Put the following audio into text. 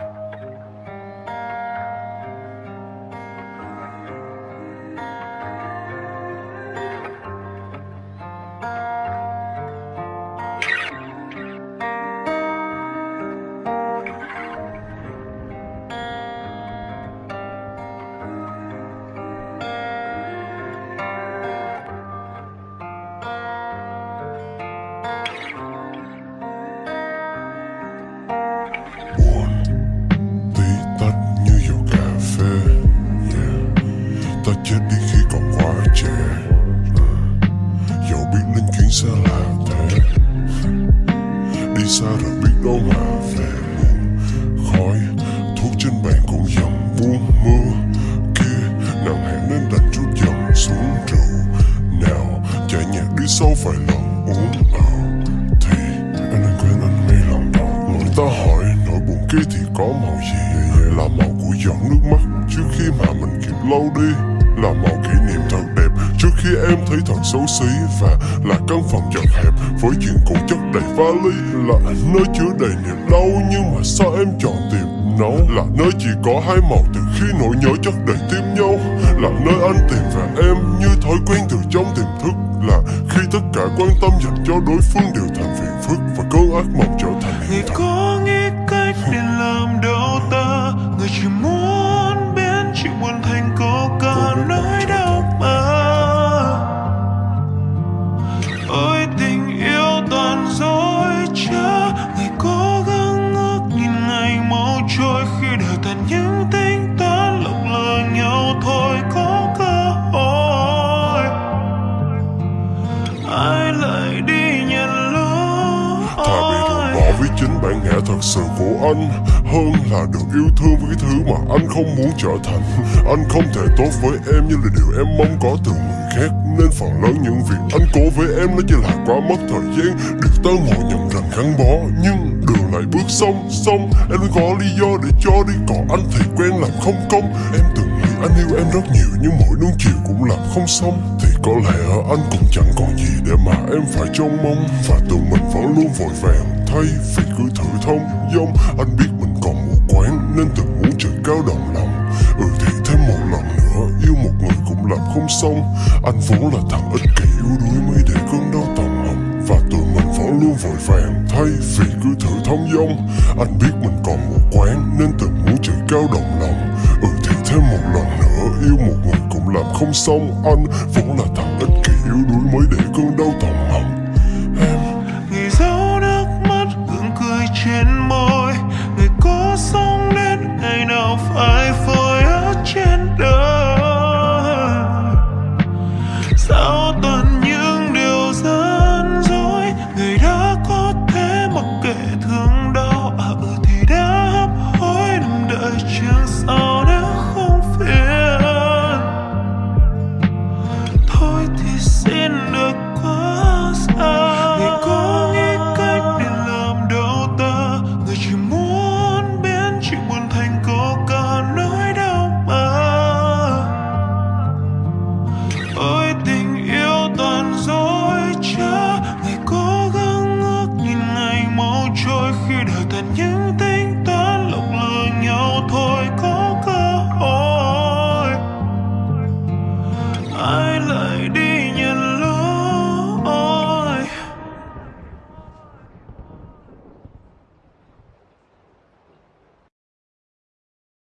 buồn xa là thế. Đi xa rồi biết đâu mà về buồn khói, thuốc trên bàn cũng dầm buông mưa. Kia nặng hẹn nên đặt chút dầm xuống rượu nào, chạy nhạc đi sâu vài lần uống ờ thì, anh nên quên anh ngay lòng đầu người ta hỏi, nỗi buồn kia thì có màu gì? Dạ, dạ, là màu của giọt nước mắt. Trước khi mà mình kịp lâu đi, là màu kỷ niệm thật đẹp trước khi em thấy thật xấu xí và là căn phòng chật hẹp với chuyện cũ chất đầy vali là nơi chứa đầy niềm đau. Nhưng mà sao em chọn tìm nấu là nơi chỉ có hai màu từ khi nỗi nhớ chất đầy tim nhau. Là nơi anh tìm về em như thói quen từ trong tiềm thức. Là khi tất cả quan tâm dành cho đối phương đều thành phiền phức và cơn ác mộng trở thành hiện thực có nghĩ cách để làm đâu trôi Khi đời tàn những tính toán lộng lờ nhau thôi có cơ hội. Ai lại đi nhận lỗi? Thà bị ruồng bỏ với chính bản ngã thật sự của anh Hơn là được yêu thương với thứ mà anh không muốn trở thành. Anh không thể tốt với em như là điều em mong có từ người khác Nên phần lớn những việc anh cố với em nó chỉ là quá mất thời gian. Được ta ngồi nhầm rằng gắn bó Nhưng ngày lại bước song song. Em luôn có lý do để cho đi. Còn anh thì quen làm không công. Em từng nghĩ anh yêu em rất nhiều, Nhưng mỗi nuông chiều cũng làm không xong. Thì có lẽ anh cũng chẳng còn gì để mà em phải trông mong. Và tự mình vẫn luôn vội vàng, Thay vì cứ thử thông dong. Anh biết mình còn mù quáng, Nên từng muốn trời cao động lòng. Ừ thì thêm một lần nữa, Yêu một người cũng làm không xong. Anh vốn là thằng ích kỷ yếu đuối Mới để vội vàng, Thay vì cứ thử thông dong. Anh biết mình còn một quán Nên từng muốn trời cao đồng lòng. Ừ thì thêm một lần nữa, Yêu một người cũng làm không xong. Anh vốn là thằng ích kỷ, yếu đuối Mới để cơn đau tầm lòng. Em Người dấu nước mắt gương cười trên môi. Người có sống đến ngày nào phải phôi